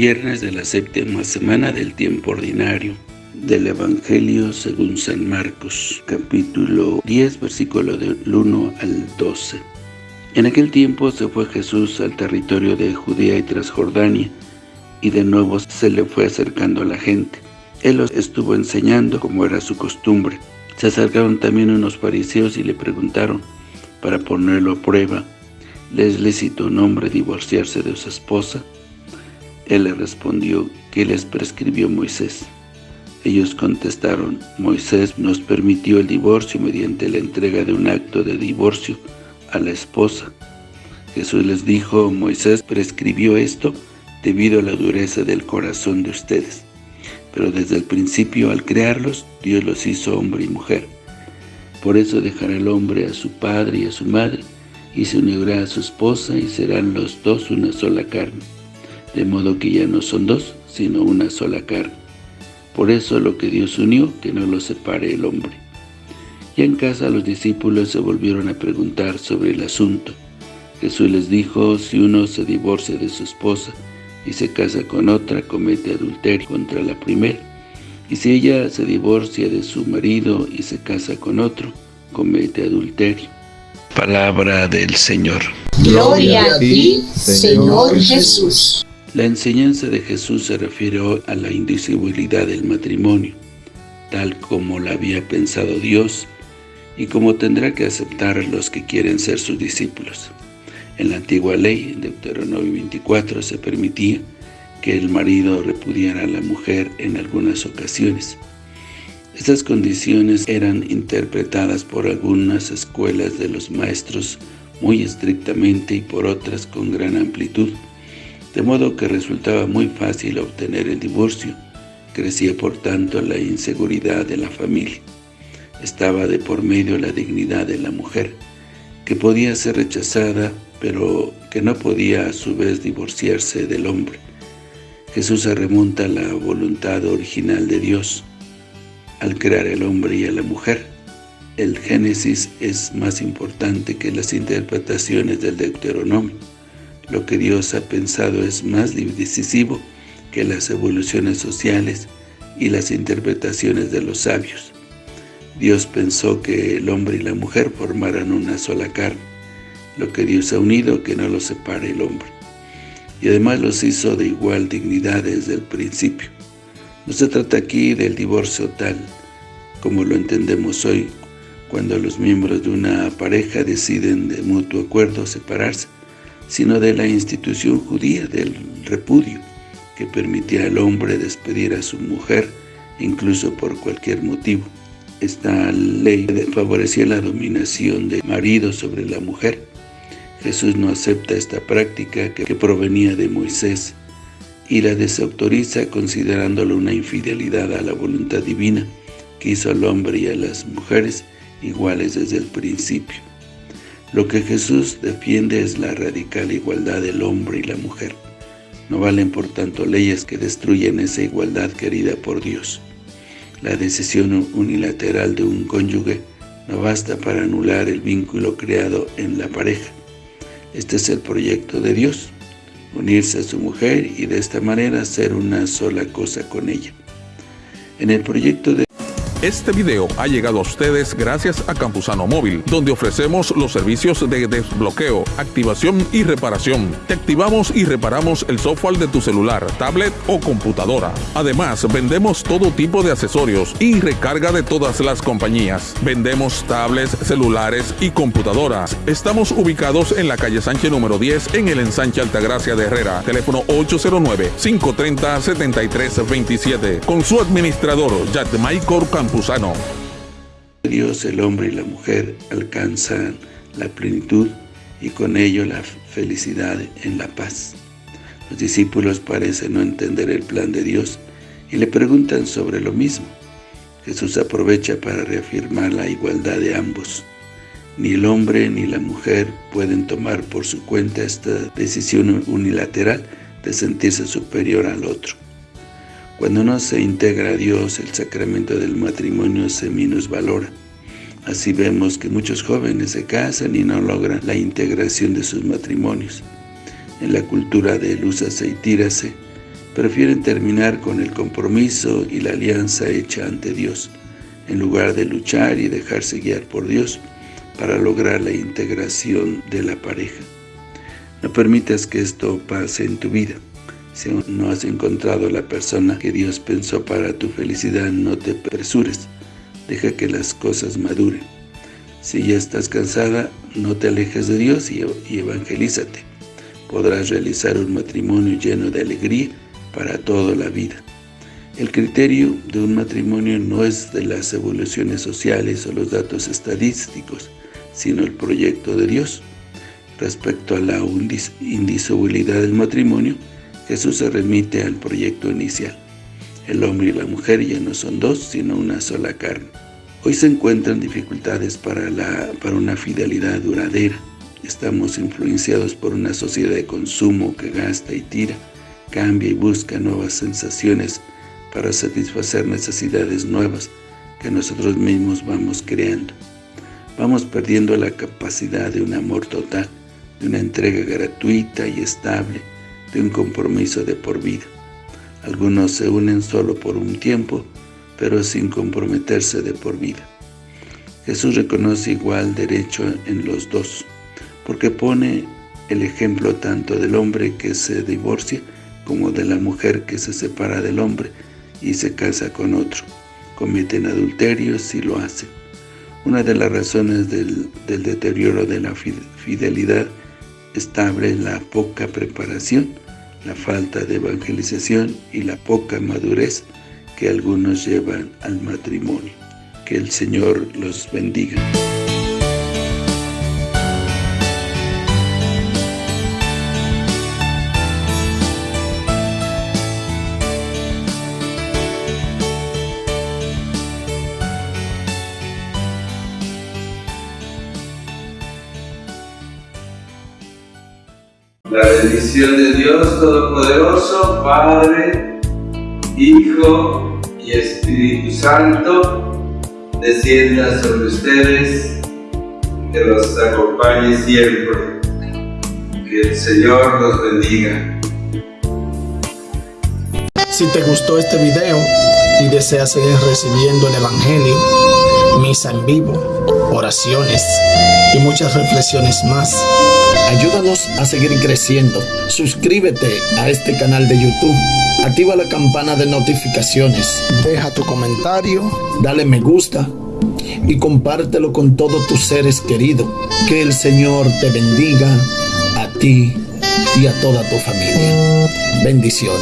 Viernes de la séptima semana del tiempo ordinario del Evangelio según San Marcos, capítulo 10, versículo del 1 al 12. En aquel tiempo se fue Jesús al territorio de Judea y Transjordania, y de nuevo se le fue acercando a la gente. Él los estuvo enseñando como era su costumbre. Se acercaron también unos fariseos y le preguntaron, para ponerlo a prueba, ¿les lícito un hombre divorciarse de su esposa? Él le respondió, ¿qué les prescribió Moisés? Ellos contestaron, Moisés nos permitió el divorcio mediante la entrega de un acto de divorcio a la esposa. Jesús les dijo, Moisés prescribió esto debido a la dureza del corazón de ustedes. Pero desde el principio, al crearlos, Dios los hizo hombre y mujer. Por eso dejará el hombre a su padre y a su madre, y se unirá a su esposa, y serán los dos una sola carne. De modo que ya no son dos, sino una sola carne. Por eso lo que Dios unió, que no lo separe el hombre. Y en casa los discípulos se volvieron a preguntar sobre el asunto. Jesús les dijo, si uno se divorcia de su esposa, y se casa con otra, comete adulterio contra la primera. Y si ella se divorcia de su marido y se casa con otro, comete adulterio. Palabra del Señor. Gloria a ti, Señor Jesús. La enseñanza de Jesús se refirió a la indivisibilidad del matrimonio, tal como la había pensado Dios y como tendrá que aceptar los que quieren ser sus discípulos. En la antigua ley, Deuteronomio 24, se permitía que el marido repudiara a la mujer en algunas ocasiones. Estas condiciones eran interpretadas por algunas escuelas de los maestros muy estrictamente y por otras con gran amplitud, de modo que resultaba muy fácil obtener el divorcio. Crecía por tanto la inseguridad de la familia. Estaba de por medio la dignidad de la mujer, que podía ser rechazada pero que no podía a su vez divorciarse del hombre. Jesús se remonta a la voluntad original de Dios al crear el hombre y a la mujer. El Génesis es más importante que las interpretaciones del Deuteronomio. Lo que Dios ha pensado es más decisivo que las evoluciones sociales y las interpretaciones de los sabios. Dios pensó que el hombre y la mujer formaran una sola carne lo que Dios ha unido, que no lo separe el hombre. Y además los hizo de igual dignidad desde el principio. No se trata aquí del divorcio tal, como lo entendemos hoy, cuando los miembros de una pareja deciden de mutuo acuerdo separarse, sino de la institución judía del repudio, que permitía al hombre despedir a su mujer, incluso por cualquier motivo. Esta ley favorecía la dominación del marido sobre la mujer, Jesús no acepta esta práctica que provenía de Moisés y la desautoriza considerándolo una infidelidad a la voluntad divina que hizo al hombre y a las mujeres iguales desde el principio. Lo que Jesús defiende es la radical igualdad del hombre y la mujer. No valen por tanto leyes que destruyen esa igualdad querida por Dios. La decisión unilateral de un cónyuge no basta para anular el vínculo creado en la pareja. Este es el proyecto de Dios, unirse a su mujer y de esta manera hacer una sola cosa con ella. En el proyecto de este video ha llegado a ustedes gracias a Campusano Móvil, donde ofrecemos los servicios de desbloqueo, activación y reparación. Te activamos y reparamos el software de tu celular, tablet o computadora. Además, vendemos todo tipo de accesorios y recarga de todas las compañías. Vendemos tablets, celulares y computadoras. Estamos ubicados en la calle Sánchez número 10 en el ensanche Altagracia de Herrera. Teléfono 809-530-7327. Con su administrador, Jack Michael Campusano. Dios, el hombre y la mujer alcanzan la plenitud y con ello la felicidad en la paz. Los discípulos parecen no entender el plan de Dios y le preguntan sobre lo mismo. Jesús aprovecha para reafirmar la igualdad de ambos. Ni el hombre ni la mujer pueden tomar por su cuenta esta decisión unilateral de sentirse superior al otro. Cuando no se integra a Dios, el sacramento del matrimonio se minusvalora. Así vemos que muchos jóvenes se casan y no logran la integración de sus matrimonios. En la cultura de úsase y tírase, prefieren terminar con el compromiso y la alianza hecha ante Dios, en lugar de luchar y dejarse guiar por Dios para lograr la integración de la pareja. No permitas que esto pase en tu vida. Si aún no has encontrado la persona que Dios pensó para tu felicidad, no te apresures. Deja que las cosas maduren. Si ya estás cansada, no te alejes de Dios y, evangelízate. Podrás realizar un matrimonio lleno de alegría para toda la vida. El criterio de un matrimonio no es de las evoluciones sociales o los datos estadísticos, sino el proyecto de Dios. Respecto a la indisolubilidad del matrimonio, Jesús se remite al proyecto inicial. El hombre y la mujer ya no son dos, sino una sola carne. Hoy se encuentran dificultades para, la, para una fidelidad duradera. Estamos influenciados por una sociedad de consumo que gasta y tira, cambia y busca nuevas sensaciones para satisfacer necesidades nuevas que nosotros mismos vamos creando. Vamos perdiendo la capacidad de un amor total, de una entrega gratuita y estable, de un compromiso de por vida. Algunos se unen solo por un tiempo, pero sin comprometerse de por vida. Jesús reconoce igual derecho en los dos, porque pone el ejemplo tanto del hombre que se divorcia como de la mujer que se separa del hombre y se casa con otro. Cometen adulterio si lo hacen. Una de las razones del, del deterioro de la fidelidad estable es la poca preparación, la falta de evangelización y la poca madurez que algunos llevan al matrimonio. Que el Señor los bendiga. Bendición de Dios Todopoderoso, Padre, Hijo y Espíritu Santo, descienda sobre ustedes, que los acompañe siempre. Que el Señor los bendiga. Si te gustó este video y deseas seguir recibiendo el Evangelio, misa en vivo, oraciones y muchas reflexiones más, Ayúdanos a seguir creciendo. Suscríbete a este canal de YouTube. Activa la campana de notificaciones. Deja tu comentario. Dale me gusta. Y compártelo con todos tus seres queridos. Que el Señor te bendiga a ti y a toda tu familia. Bendiciones.